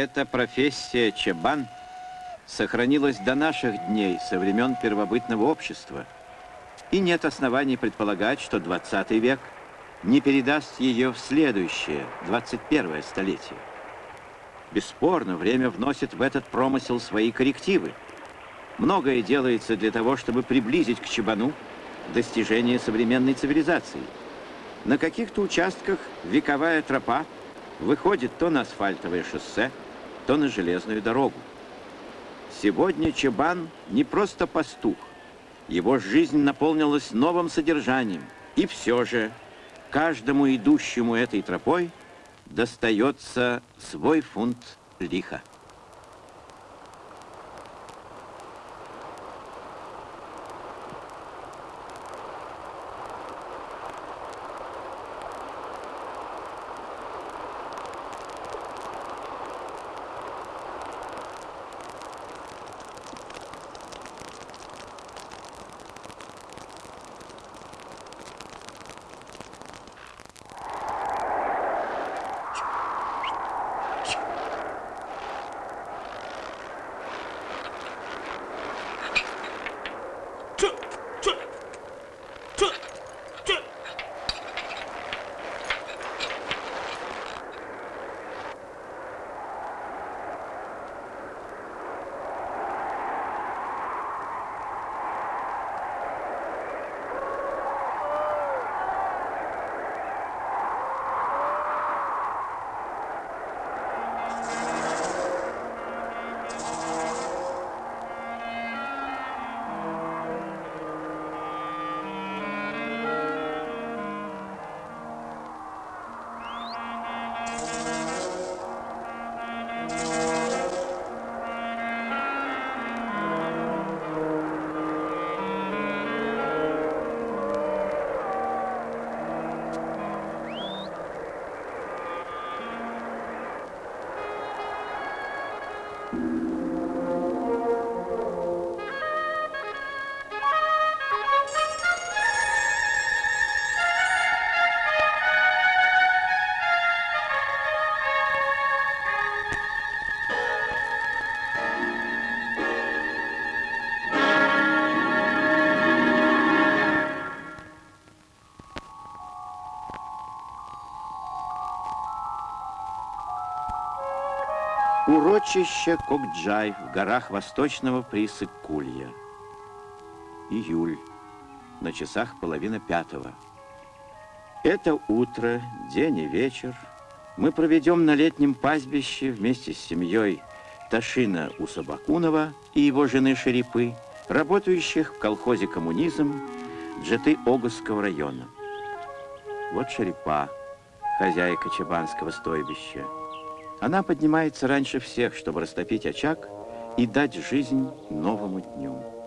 Эта профессия чабан сохранилась до наших дней, со времен первобытного общества. И нет оснований предполагать, что 20 век не передаст ее в следующее, 21 столетие. Бесспорно, время вносит в этот промысел свои коррективы. Многое делается для того, чтобы приблизить к чабану достижение современной цивилизации. На каких-то участках вековая тропа выходит то на асфальтовое шоссе, то на железную дорогу. Сегодня Чебан не просто пастух. Его жизнь наполнилась новым содержанием. И все же каждому идущему этой тропой достается свой фунт лиха. Урочище Кокджай в горах восточного Присык-Кулья. Июль. На часах половина пятого. Это утро, день и вечер мы проведем на летнем пастбище вместе с семьей Ташина Усабакунова и его жены Шерипы, работающих в колхозе «Коммунизм» Джеты Огусского района. Вот Шерипа, хозяйка Чабанского стойбища. Она поднимается раньше всех, чтобы растопить очаг и дать жизнь новому дню.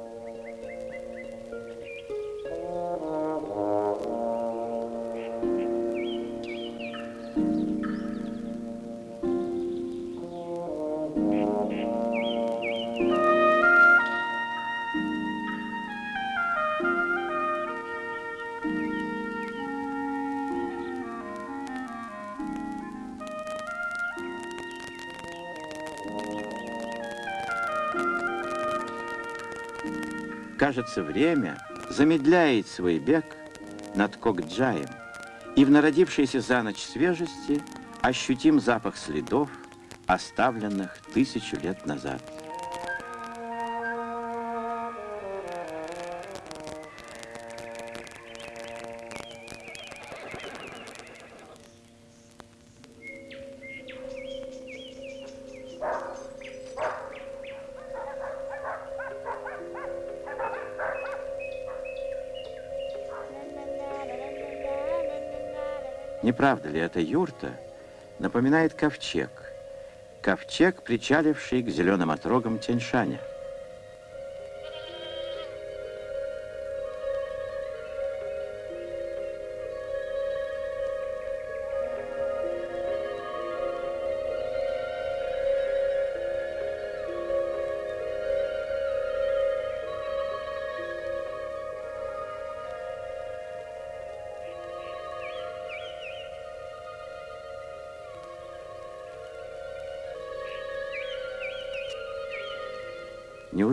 Кажется, время замедляет свой бег над Кокджаем, и в народившейся за ночь свежести ощутим запах следов, оставленных тысячу лет назад. Правда ли, эта юрта напоминает ковчег? Ковчег, причаливший к зеленым отрогам Тяньшаня.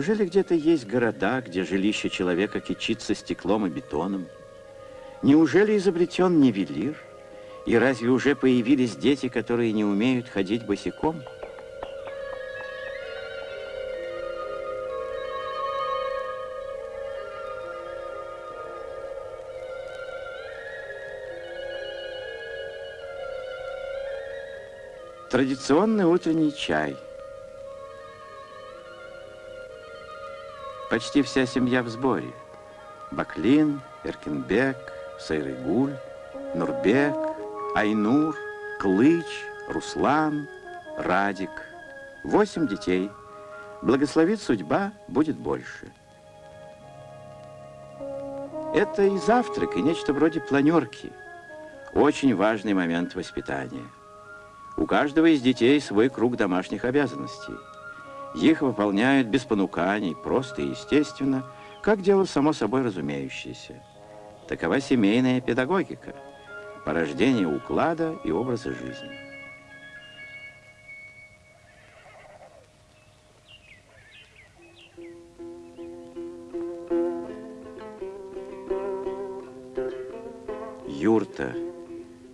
Неужели где-то есть города, где жилище человека кичится стеклом и бетоном? Неужели изобретен нивелир? И разве уже появились дети, которые не умеют ходить босиком? Традиционный утренний чай. Почти вся семья в сборе. Баклин, Эркенбек, Сайрыгуль, Нурбек, Айнур, Клыч, Руслан, Радик. Восемь детей. Благословит судьба, будет больше. Это и завтрак, и нечто вроде планерки. Очень важный момент воспитания. У каждого из детей свой круг домашних обязанностей. Их выполняют без понуканий, просто и естественно, как дело само собой разумеющееся. Такова семейная педагогика, порождение уклада и образа жизни. Юрта –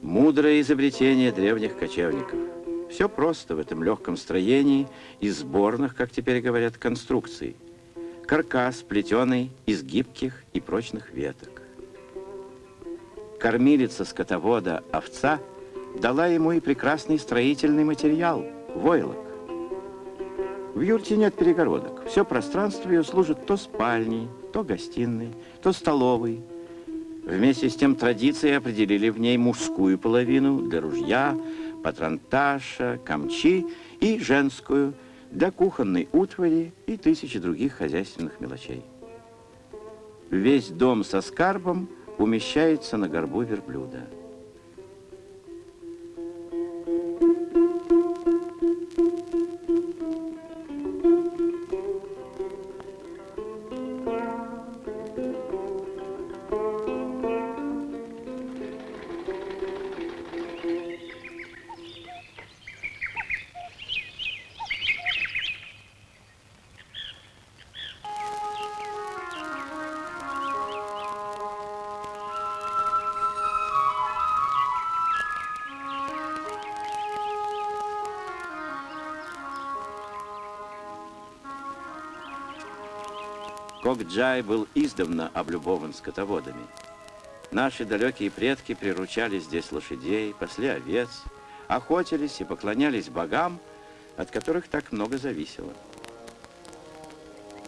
Мудрое изобретение древних кочевников. Все просто в этом легком строении из сборных, как теперь говорят, конструкций. Каркас, плетеный из гибких и прочных веток. Кормилица скотовода овца дала ему и прекрасный строительный материал – войлок. В юрте нет перегородок. Все пространство ее служит то спальней, то гостиной, то столовой – Вместе с тем традиции определили в ней мужскую половину для ружья, патронташа, камчи и женскую для кухонной утвари и тысячи других хозяйственных мелочей. Весь дом со скарбом умещается на горбу верблюда. Кокджай был издавна облюбован скотоводами. Наши далекие предки приручали здесь лошадей, пасли овец, охотились и поклонялись богам, от которых так много зависело.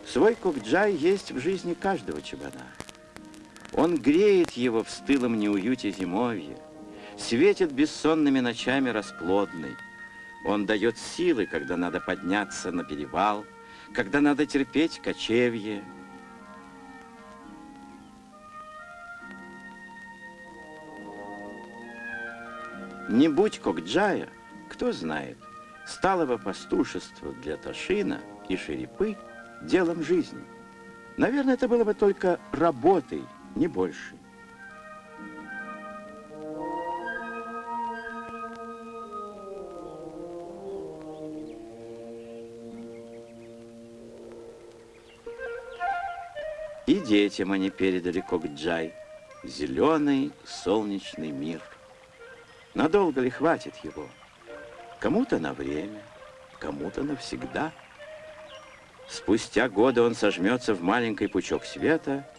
Свой Кокджай есть в жизни каждого чабана. Он греет его в стылом неуюте зимовья, светит бессонными ночами расплодной. Он дает силы, когда надо подняться на перевал, когда надо терпеть кочевье, Не будь Кокджая, кто знает, стало бы пастушество для Ташина и Шерипы делом жизни. Наверное, это было бы только работой, не больше. И детям они передали Кокджай, зеленый солнечный мир. Надолго ли хватит его? Кому-то на время, кому-то навсегда. Спустя годы он сожмется в маленький пучок света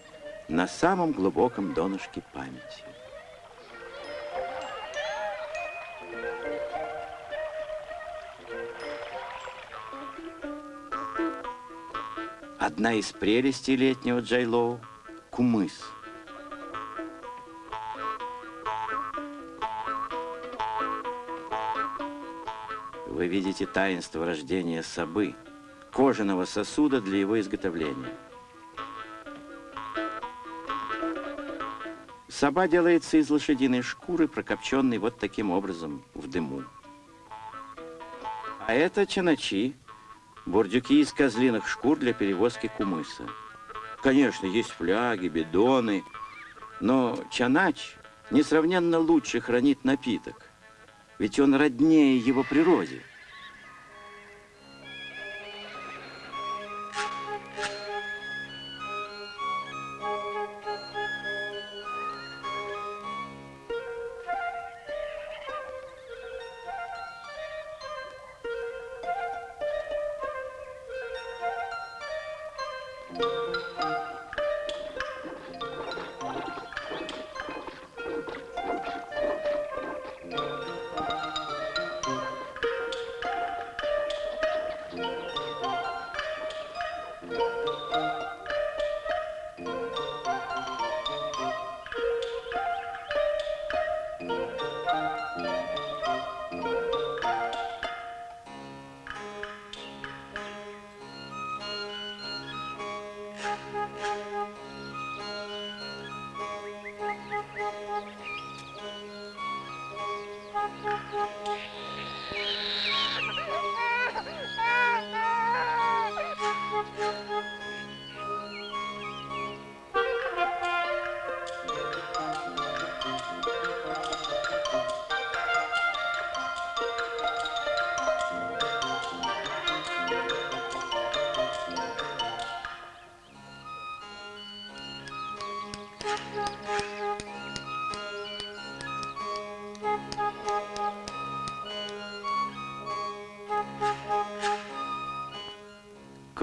на самом глубоком донышке памяти. Одна из прелестей летнего Джайлоу – кумыс – вы видите таинство рождения собы, кожаного сосуда для его изготовления. Соба делается из лошадиной шкуры, прокопченной вот таким образом в дыму. А это чаначи, бурдюки из козлиных шкур для перевозки кумыса. Конечно, есть фляги, бидоны, но чанач несравненно лучше хранит напиток, ведь он роднее его природе.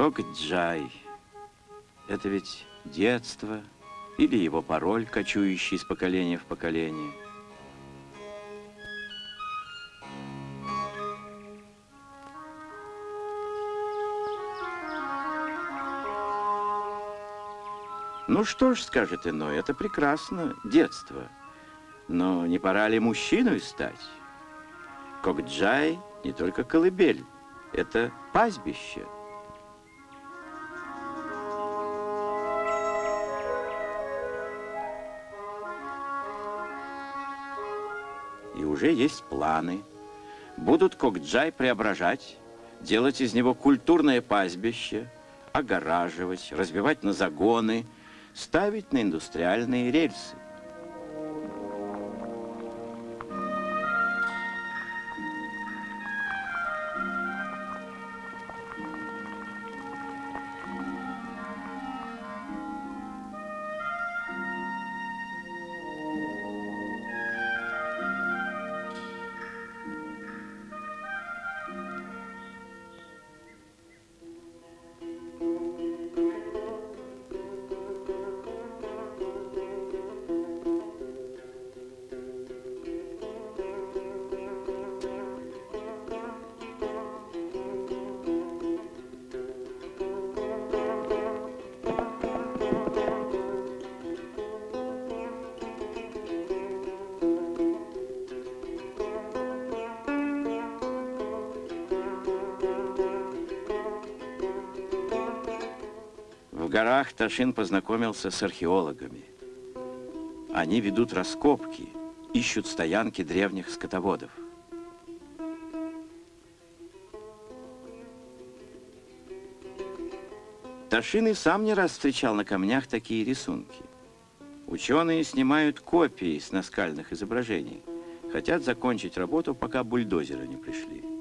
Кокджай. Это ведь детство или его пароль, кочующий из поколения в поколение. Ну что ж, скажет иной, это прекрасно, детство. Но не пора ли мужчиной стать? Кокджай не только колыбель, это пастбище – уже есть планы. Будут Кокджай преображать, делать из него культурное пастбище, огораживать, разбивать на загоны, ставить на индустриальные рельсы. Ташин познакомился с археологами. Они ведут раскопки, ищут стоянки древних скотоводов. Ташин и сам не раз встречал на камнях такие рисунки. Ученые снимают копии с наскальных изображений. Хотят закончить работу, пока бульдозеры не пришли.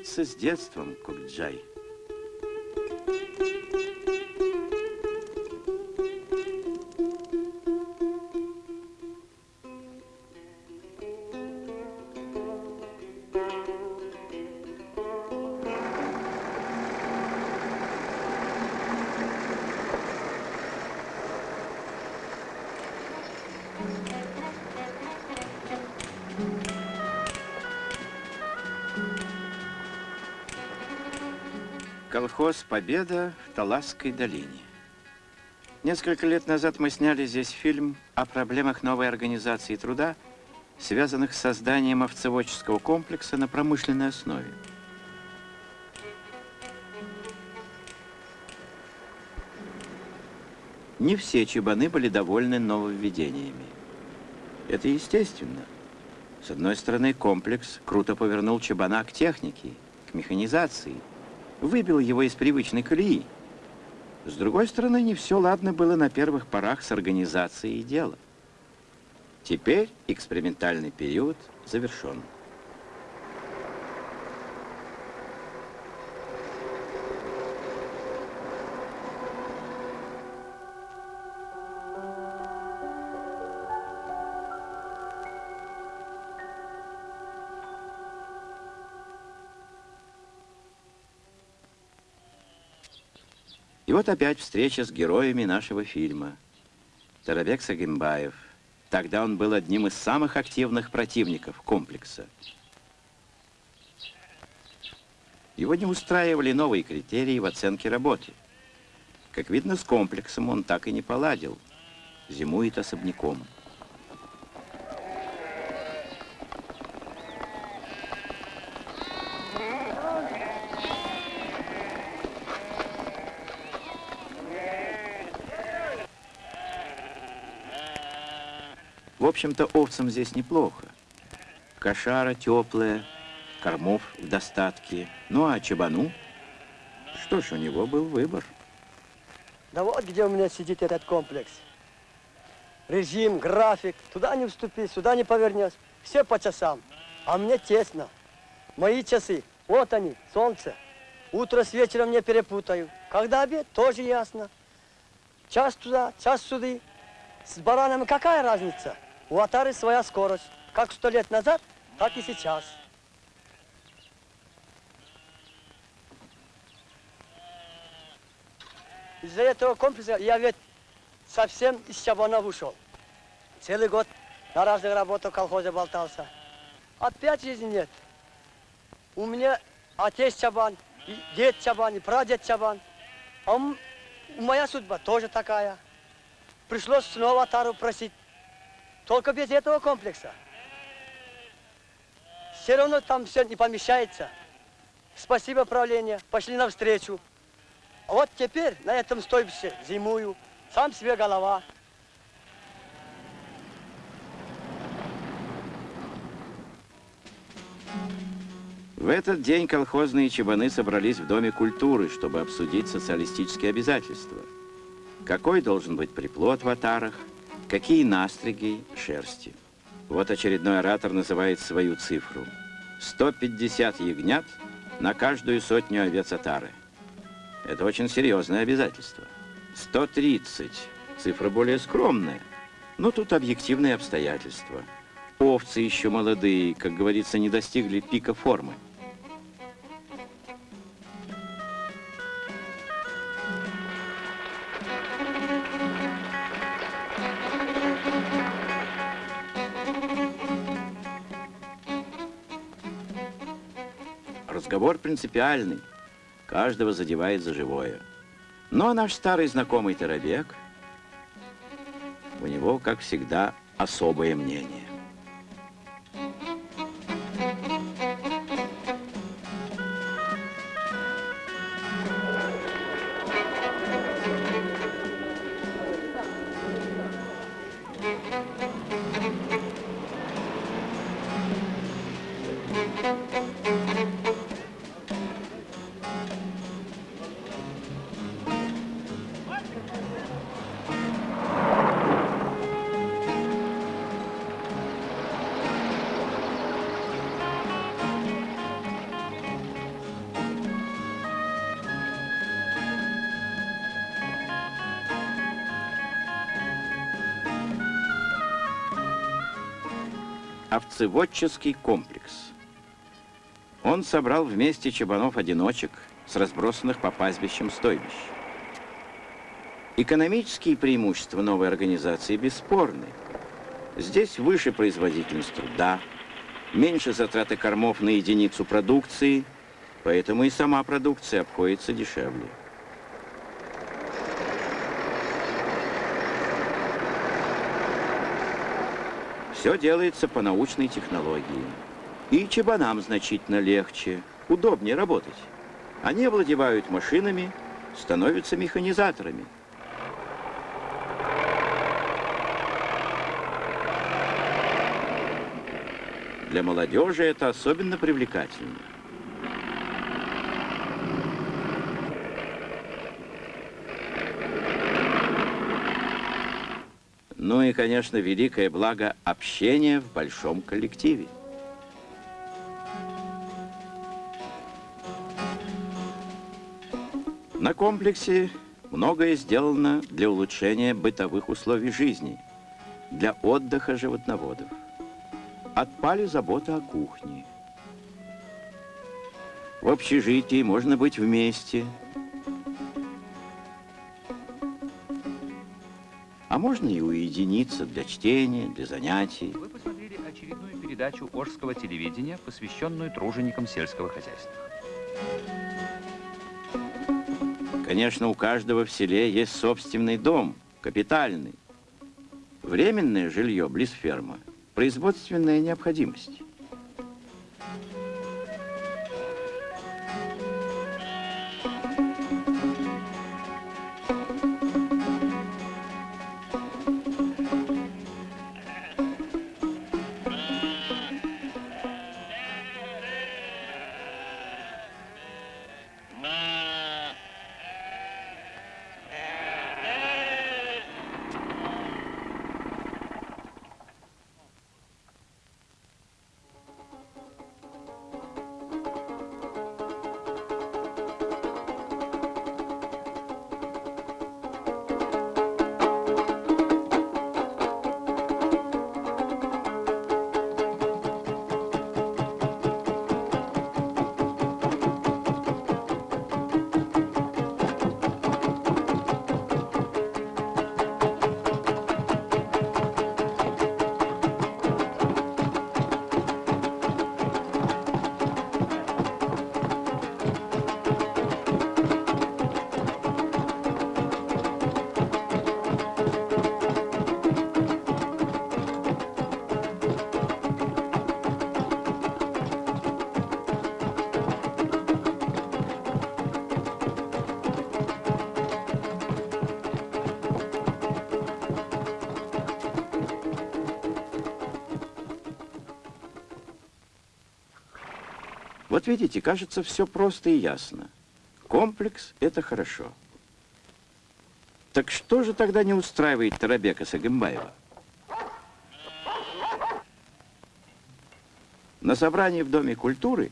Прощается с детством Кокджай. Колхоз «Победа» в Таласской долине. Несколько лет назад мы сняли здесь фильм о проблемах новой организации труда, связанных с созданием овцеводческого комплекса на промышленной основе. Не все чебаны были довольны нововведениями. Это естественно. С одной стороны, комплекс круто повернул чебана к технике, к механизации, выбил его из привычной колеи. С другой стороны, не все ладно было на первых порах с организацией дела. Теперь экспериментальный период завершен. Вот опять встреча с героями нашего фильма. Тарабек Сагимбаев. Тогда он был одним из самых активных противников комплекса. Его не устраивали новые критерии в оценке работы. Как видно, с комплексом он так и не поладил. Зимует особняком. Общем-то, овцам здесь неплохо. Кошара теплая, кормов в достатке. Ну, а чебану? Что ж, у него был выбор. Да вот где у меня сидит этот комплекс. Режим, график. Туда не вступи, сюда не повернешь. Все по часам. А мне тесно. Мои часы, вот они, солнце. Утро с вечером не перепутаю. Когда обед, тоже ясно. Час туда, час сюда. С баранами какая разница? У Атары своя скорость. Как сто лет назад, так и сейчас. Из-за этого комплекса я ведь совсем из Чабана ушел. Целый год на разных работах в колхозе болтался. Опять жизни нет. У меня отец Чабан, дед Чабан, и прадед Чабан. А моя судьба тоже такая. Пришлось снова Атару просить. Только без этого комплекса. Все равно там все не помещается. Спасибо, правление, пошли навстречу. А вот теперь на этом стойбище зимую, сам себе голова. В этот день колхозные чебаны собрались в Доме культуры, чтобы обсудить социалистические обязательства. Какой должен быть приплод в атарах, Какие настриги шерсти. Вот очередной оратор называет свою цифру. 150 ягнят на каждую сотню овец отары. Это очень серьезное обязательство. 130. Цифра более скромная. Но тут объективные обстоятельства. Овцы еще молодые, как говорится, не достигли пика формы. Разговор принципиальный, каждого задевает за живое. Но наш старый знакомый Тарабек, у него, как всегда, особое мнение. Овцеводческий комплекс. Он собрал вместе чабанов-одиночек с разбросанных по пастбищам стойбищ. Экономические преимущества новой организации бесспорны. Здесь выше производительность труда, меньше затраты кормов на единицу продукции, поэтому и сама продукция обходится дешевле. Все делается по научной технологии. И чебанам значительно легче, удобнее работать. Они овладевают машинами, становятся механизаторами. Для молодежи это особенно привлекательно. Ну и, конечно, великое благо общения в большом коллективе. На комплексе многое сделано для улучшения бытовых условий жизни, для отдыха животноводов. Отпали заботы о кухне. В общежитии можно быть вместе. Можно и уединиться для чтения, для занятий. Вы посмотрели очередную передачу Ожского телевидения, посвященную труженикам сельского хозяйства. Конечно, у каждого в селе есть собственный дом, капитальный. Временное жилье близ фермы – производственная необходимость. Вот видите, кажется, все просто и ясно. Комплекс – это хорошо. Так что же тогда не устраивает Тарабека Сагымбаева? На собрании в Доме культуры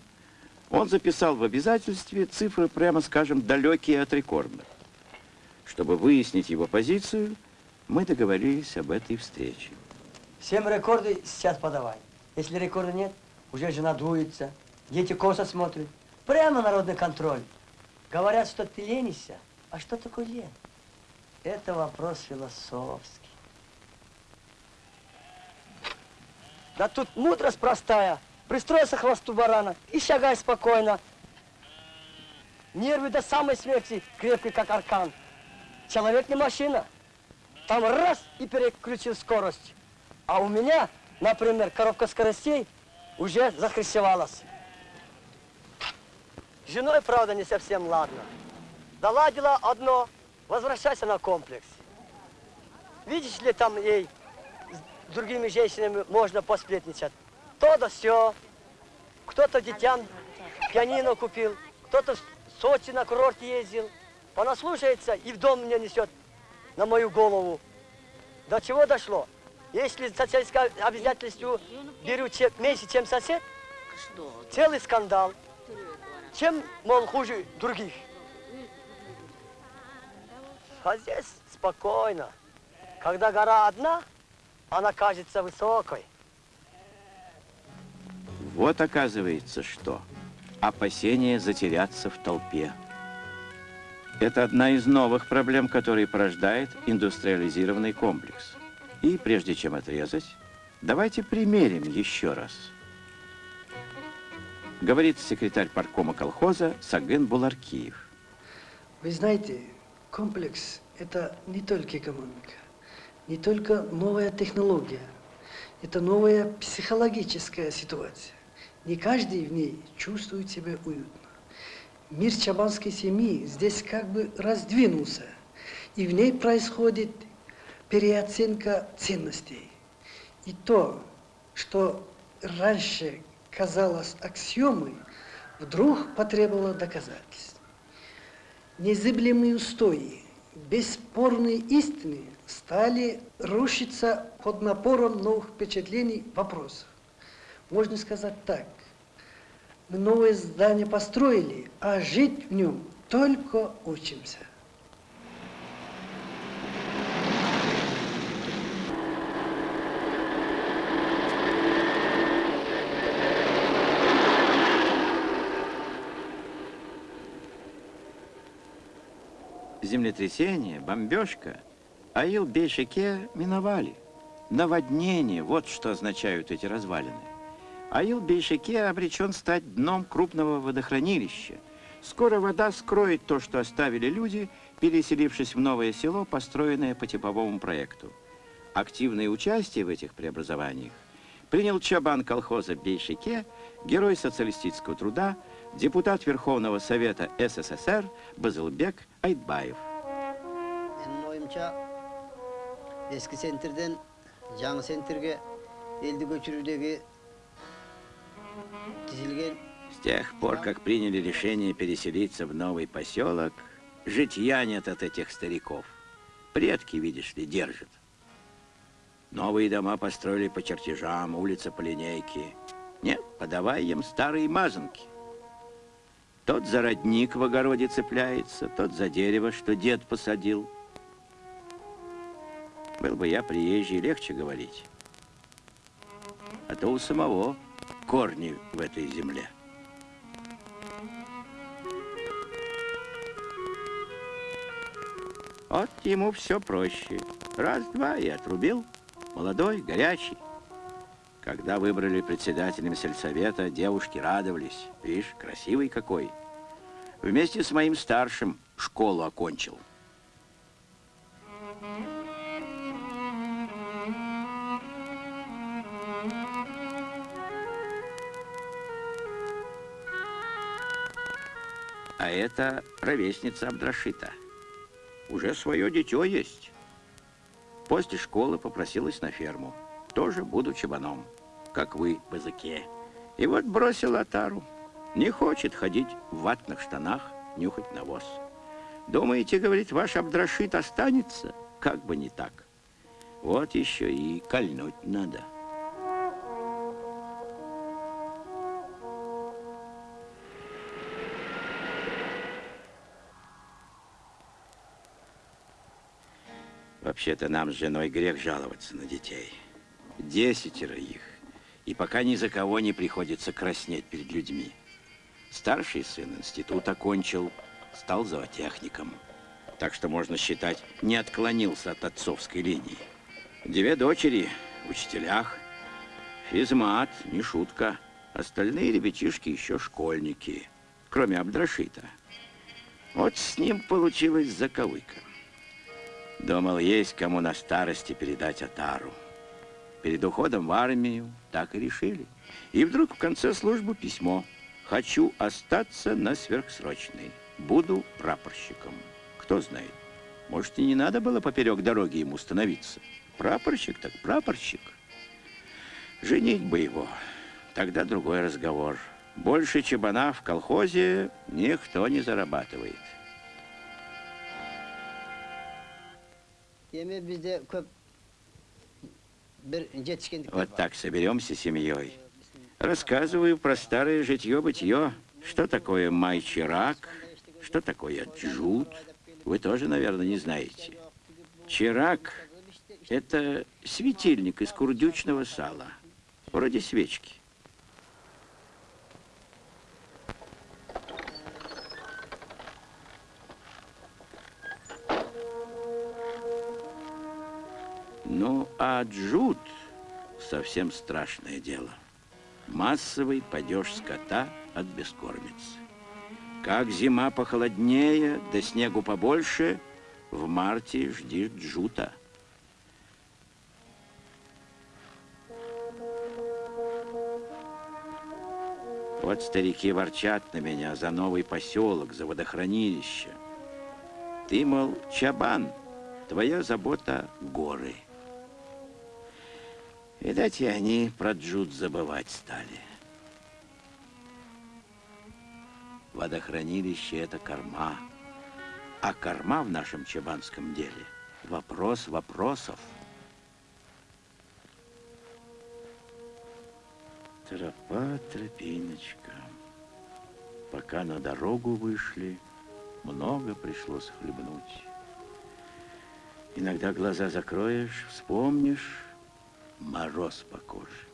он записал в обязательстве цифры, прямо скажем, далекие от рекордных. Чтобы выяснить его позицию, мы договорились об этой встрече. Всем рекорды сейчас подавай. Если рекорда нет, уже жена дуется, дети косо смотрят. Прямо народный контроль. Говорят, что ты ленишься. А что такое лень? Это вопрос философский. Да тут мудрость простая. Пристроился к хвосту барана и шагай спокойно. Нервы до самой смерти крепкие, как аркан. Человек не машина. Там раз и переключил скорость. А у меня, например, коробка скоростей уже захрящевалась. С женой, правда, не совсем ладно. Доладила одно, возвращайся на комплекс. Видишь ли, там ей с другими женщинами можно посплетничать. То да все. Кто-то детям пианино купил, кто-то в Сочи на курорт ездил. Понаслушается и в дом меня несет на мою голову. До чего дошло? Если социальное обязательство беру чем, меньше, чем сосед, целый скандал. Чем, мол, хуже других? А здесь спокойно. Когда гора одна, она кажется высокой. Вот оказывается что. Опасение затеряться в толпе. Это одна из новых проблем, которые порождает индустриализированный комплекс. И прежде чем отрезать, давайте примерим еще раз. Говорит секретарь паркома колхоза Саген Буларкиев. Вы знаете, комплекс – это не только экономика, не только новая технология. это новая психологическая ситуация. Не каждый в ней чувствует себя уютно. Мир чабанской семьи здесь как бы раздвинулся, и в ней происходит переоценка ценностей. И то, что раньше казалось аксиомой, вдруг потребовало доказательств. Незыблемые устои, бесспорные истины стали рушиться под напором новых впечатлений, вопросов. Можно сказать так. Мы новое здание построили, а жить в нем только учимся. Землетрясение, бомбежка, Аил-Бейшике миновали. Наводнение, вот что означают эти развалины. Аил-Бейшике обречен стать дном крупного водохранилища. Скоро вода скроет то, что оставили люди, переселившись в новое село, построенное по типовому проекту. Активное участие в этих преобразованиях принял чабан колхоза Бейшике, герой социалистического труда, депутат Верховного Совета СССР Базылбек Айтбаев Менің ойымша ескі центрден жаңы центрге елді көшірудегі түзілген С тех пор, как приняли решение переселиться в новый поселок, житья нет от этих стариков. Предки, видишь ли, держат. Новые дома построили по чертежам, улица по линейке. Нет, подавай им старые мазанки. Тот за родник в огороде цепляется, тот за дерево, что дед посадил. Был бы я приезжий, легче говорить. А то у самого корни в этой земле. Вот ему все проще. Раз-два и отрубил. Молодой, горячий. Когда выбрали председателем сельсовета, девушки радовались. Видишь, красивый какой. Вместе с моим старшим школу окончил. А это ровесница Абдрашита. Уже свое дитё есть. После школы попросилась на ферму. Тоже буду чабаном, как вы, базыке. И вот бросила тару. Не хочет ходить в ватных штанах, нюхать навоз. Думаете, говорит, ваш Абдрашит останется? Как бы не так. Вот еще и кольнуть надо. Вообще-то нам с женой грех жаловаться на детей. Десятеро их. И пока ни за кого не приходится краснеть перед людьми. Старший сын институт окончил, стал зоотехником. Так что, можно считать, не отклонился от отцовской линии. Две дочери в учителях. Физмат, не шутка. Остальные ребятишки еще школьники, кроме Абдрашита. Вот с ним получилась заковыка. Думал, есть кому на старости передать Атару. Перед уходом в армию так и решили. И вдруг в конце службы письмо. Хочу остаться на сверхсрочной. Буду прапорщиком. Кто знает, может, и не надо было поперек дороги ему становиться. Прапорщик так прапорщик. Женить бы его. Тогда другой разговор. Больше чебана в колхозе никто не зарабатывает. Вот так соберемся семьей. Рассказываю про старое житье-бытие. Что такое май-чирак, что такое джут. Вы тоже, наверное, не знаете. Чирак – это светильник из курдючного сала, вроде свечки. Ну, а джут совсем страшное дело. Массовый падеж скота от бескормицы. Как зима похолоднее, да снегу побольше, в марте жди джута. Вот старики ворчат на меня за новый поселок, за водохранилище. Ты, мол, чабан, твоя забота — горы. Видать, и они про джут забывать стали. Водохранилище — это корма. А корма в нашем чабанском деле — вопрос вопросов. Тропа, тропиночка. Пока на дорогу вышли, много пришлось хлебнуть. Иногда глаза закроешь, вспомнишь, мороз по коже.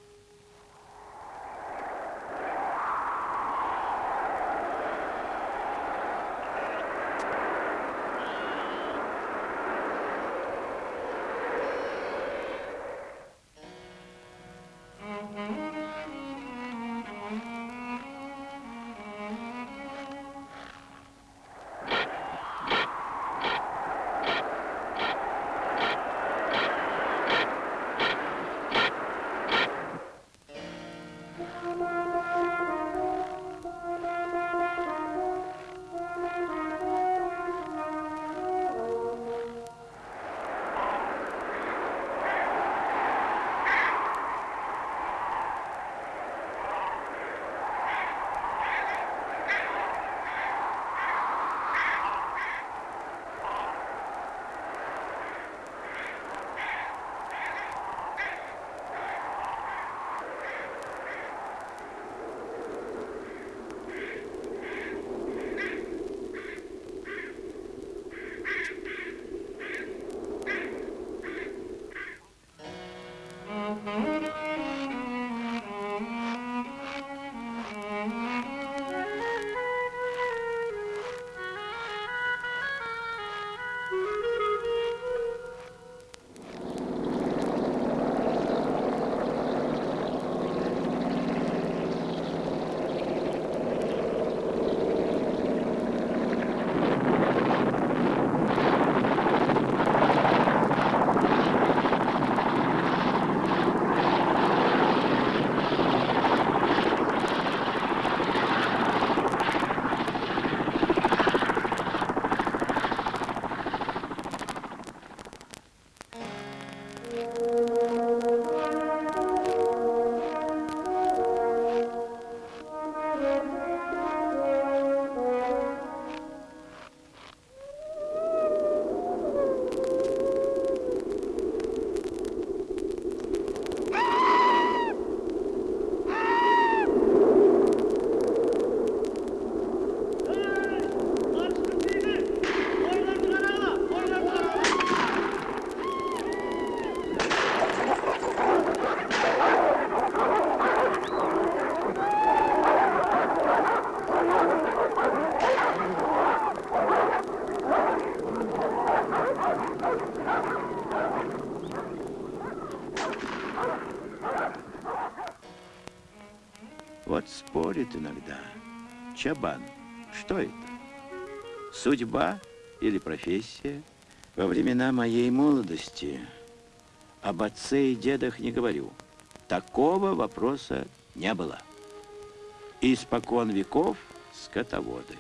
Иногда. Чабан, что это? Судьба или профессия? Во времена моей молодости об отце и дедах не говорю. Такого вопроса не было. Испокон веков скотоводы.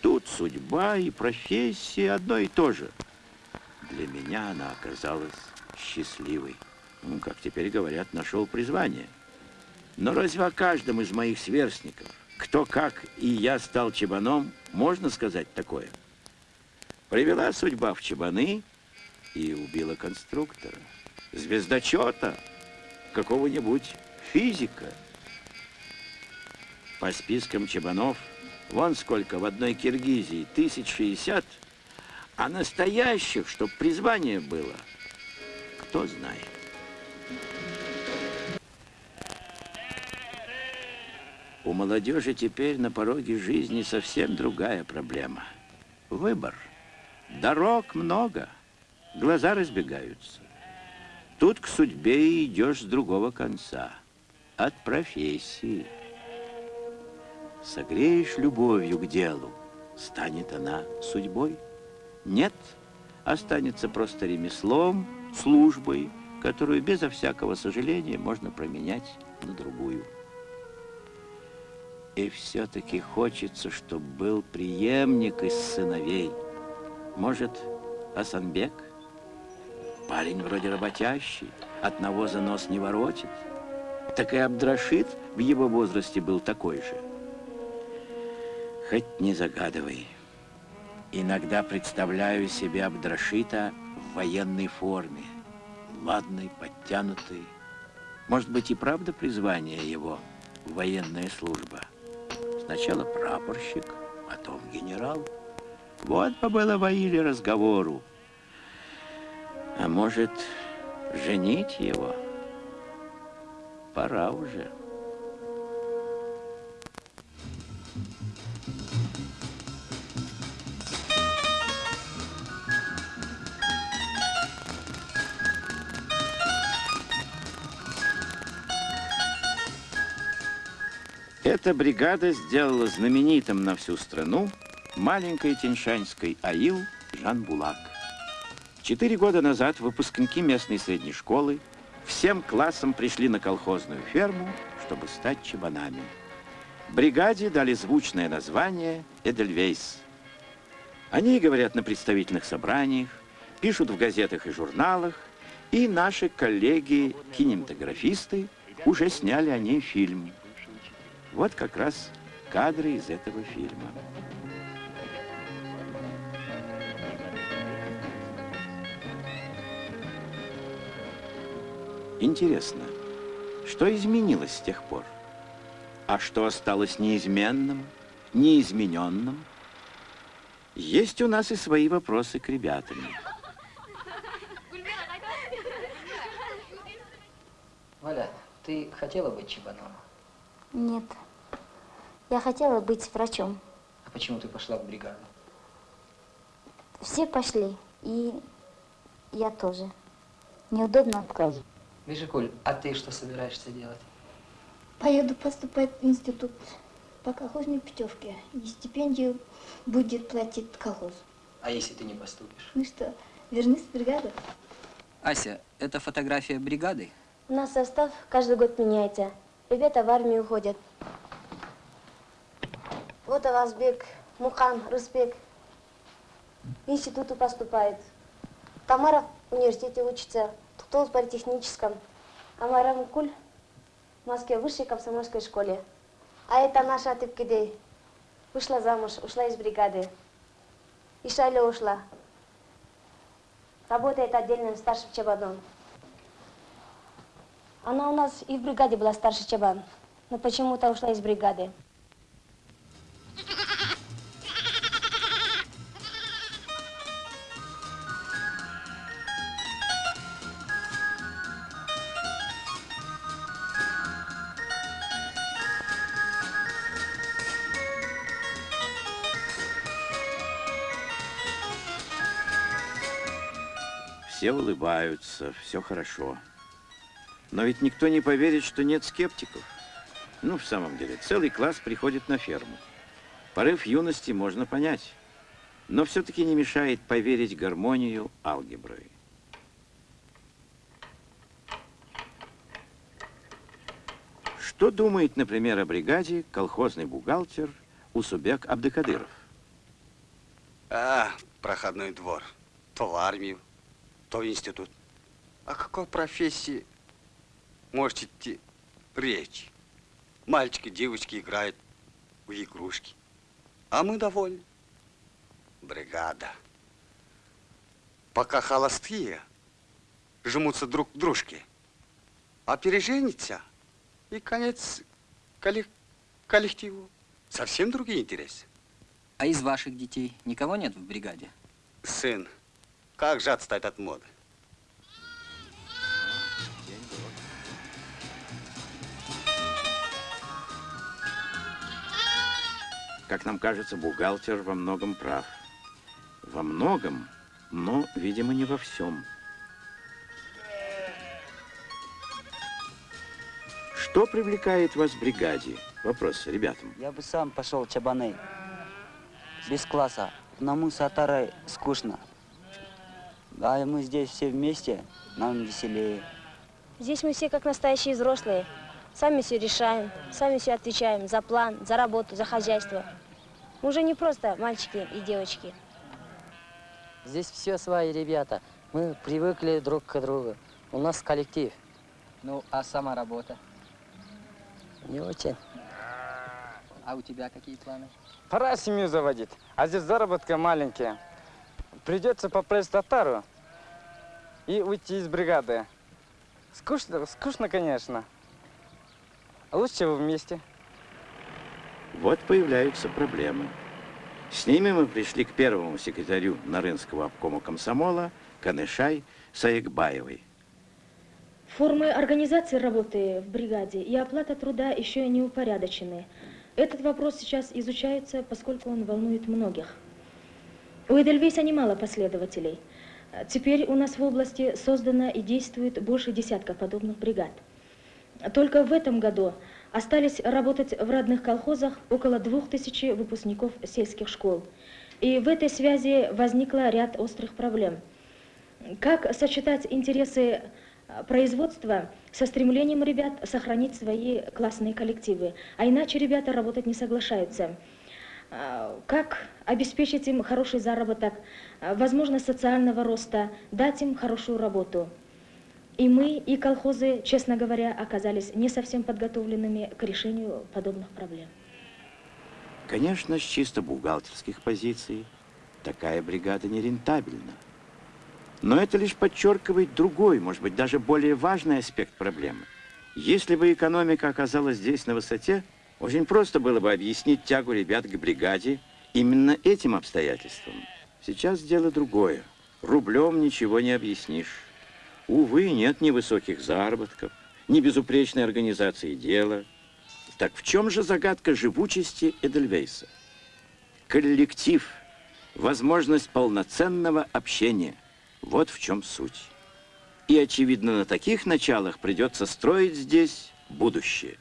Тут судьба и профессия одно и то же. Для меня она оказалась счастливой. Ну, как теперь говорят, нашел призвание. Но разве о каждом из моих сверстников, кто как и я стал чебаном, можно сказать такое? Привела судьба в чебаны и убила конструктора, звездочета, какого-нибудь физика. По спискам чебанов, вон сколько в одной Киргизии, тысяч шестьдесят, а настоящих, чтоб призвание было, кто знает. У молодежи теперь на пороге жизни совсем другая проблема. Выбор. Дорог много, глаза разбегаются. Тут к судьбе идешь с другого конца, от профессии. Согреешь любовью к делу, станет она судьбой. Нет, останется просто ремеслом, службой, которую безо всякого сожаления можно променять на другую. И все-таки хочется, чтобы был преемник из сыновей. Может, Асанбек? Парень вроде работящий, от навоза нос не воротит. Так и Абдрашид в его возрасте был такой же. Хоть не загадывай. Иногда представляю себе Абдрашита в военной форме. Ладный, подтянутый. Может быть и правда призвание его – военная служба. Сначала прапорщик, потом генерал. Вот побыло в Аиле разговору. А может, женить его? Пора уже. Эта бригада сделала знаменитым на всю страну маленькой теньшанской аил Жан-Булак. Четыре года назад выпускники местной средней школы всем классом пришли на колхозную ферму, чтобы стать чебанами. Бригаде дали звучное название «Эдельвейс». Они говорят на представительных собраниях, пишут в газетах и журналах, и наши коллеги-кинематографисты уже сняли о ней фильм. Вот как раз кадры из этого фильма. Интересно, что изменилось с тех пор? А что осталось неизменным, неизмененным? Есть у нас и свои вопросы к ребятам. Валя, ты хотела быть чебаном? Нет. Я хотела быть врачом. А почему ты пошла в бригаду? Все пошли, и я тоже. Неудобно отказывать. Бежикуль, а ты что собираешься делать? Поеду поступать в институт по колхозной путевке. И стипендию будет платить колхоз. А если ты не поступишь? Ну что, вернусь в бригаду? Ася, это фотография бригады? У нас состав каждый год меняется. Ребята в армию уходят. Вот Авазбек, Мухан, Рысбек в институту поступает. Тамара в университете учится, кто в политехническом. А Марамкуль в Москве в высшей комсомольской школе. А это наша Тыпкидей. Вышла замуж, ушла из бригады. И Шайля ушла. Работает отдельным старшим чабаном. Она у нас и в бригаде была старший чабан, но почему-то ушла из бригады. Все улыбаются, все хорошо. Но ведь никто не поверит, что нет скептиков. Ну, в самом деле, целый класс приходит на ферму. Порыв юности можно понять, но все-таки не мешает поверить гармонию алгебры. Что думает, например, о бригаде колхозный бухгалтер Усубек Абдыкадыров? А, проходной двор. То в армию, то в институт. О какой профессии может идти речь? Мальчики, девочки играют в игрушки. А мы довольны. Бригада. Пока холостые жмутся друг к дружке, а переженятся, и конец коллек- коллективу. Совсем другие интересы. А из ваших детей никого нет в бригаде? Сын, как же отстать от моды? Как нам кажется, бухгалтер во многом прав. Во многом, но, видимо, не во всем. Что привлекает вас в бригаде? Вопрос ребятам. Я бы сам пошел чабаны. Без класса. Одному сатарой скучно. А мы здесь все вместе, нам веселее. Здесь мы все как настоящие взрослые. Сами все решаем, сами все отвечаем за план, за работу, за хозяйство. Мы уже не просто мальчики и девочки. Здесь все свои ребята. Мы привыкли друг к другу. У нас коллектив. Ну, а сама работа? Не очень. А у тебя какие планы? Пора семью заводить, а здесь заработка маленькие. Придется поплыть татару и уйти из бригады. Скучно, скучно, конечно. А лучше вы вместе. Вот появляются проблемы. С ними мы пришли к первому секретарю Нарынского обкома комсомола Канышай Саекбаевой. Формы организации работы в бригаде и оплата труда еще не упорядочены. Этот вопрос сейчас изучается, поскольку он волнует многих. У Эдельвейса немало последователей. Теперь у нас в области создано и действует больше десятка подобных бригад. Только в этом году остались работать в родных колхозах около двух тысяч выпускников сельских школ. И в этой связи возникло ряд острых проблем. Как сочетать интересы а, производства со стремлением ребят сохранить свои классные коллективы, а иначе ребята работать не соглашаются. А, Как обеспечить им хороший заработок, а, возможность социального роста, дать им хорошую работу. И мы, и колхозы, честно говоря, оказались не совсем подготовленными к решению подобных проблем. Конечно, с чисто бухгалтерских позиций такая бригада нерентабельна. Но это лишь подчеркивает другой, может быть, даже более важный аспект проблемы. Если бы экономика оказалась здесь на высоте, очень просто было бы объяснить тягу ребят к бригаде именно этим обстоятельством. Сейчас дело другое. Рублем ничего не объяснишь. Увы, нет ни высоких заработков, ни безупречной организации дела. Так в чем же загадка живучести Эдельвейса? Коллектив, возможность полноценного общения. Вот в чем суть. И, очевидно, на таких началах придется строить здесь будущее.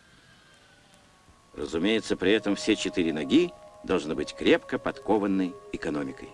Разумеется, при этом все четыре ноги должны быть крепко подкованной экономикой.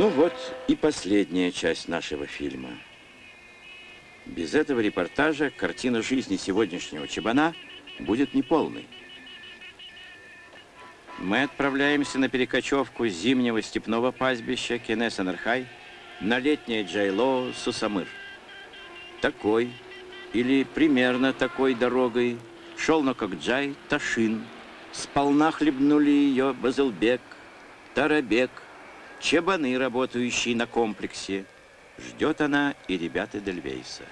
Ну вот и последняя часть нашего фильма. Без этого репортажа картина жизни сегодняшнего Чебана будет неполной. Мы отправляемся на перекочевку зимнего степного пастбища Кенесанерхай на летнее Джайло Сусамыр. Такой или примерно такой дорогой шел на Кокджай Ташин, Сполна хлебнули ее Базылбек, Тарабек, Чебаны, работающие на комплексе. Ждет она и ребят Эдельвейса.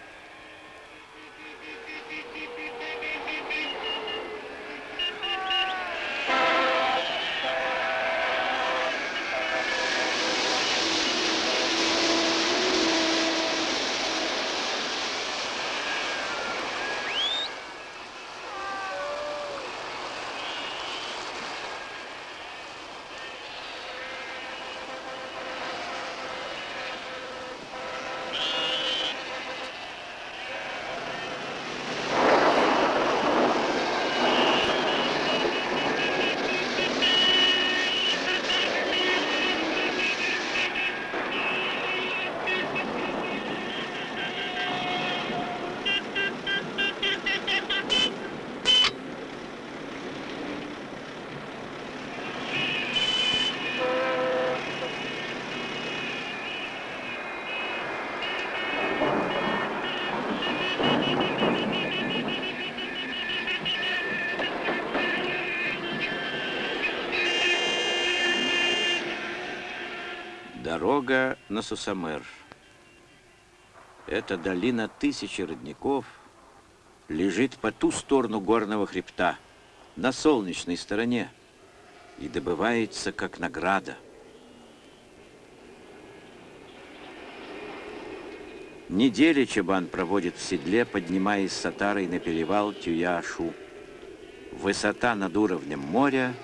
Дорога на Сусамер. Эта долина тысячи родников лежит по ту сторону горного хребта, на солнечной стороне, и добывается как награда. Недели Чабан проводит в седле, поднимаясь с Сатарой на перевал Тюяшу. Высота над уровнем моря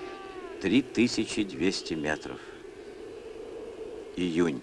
3200 метров. Июнь.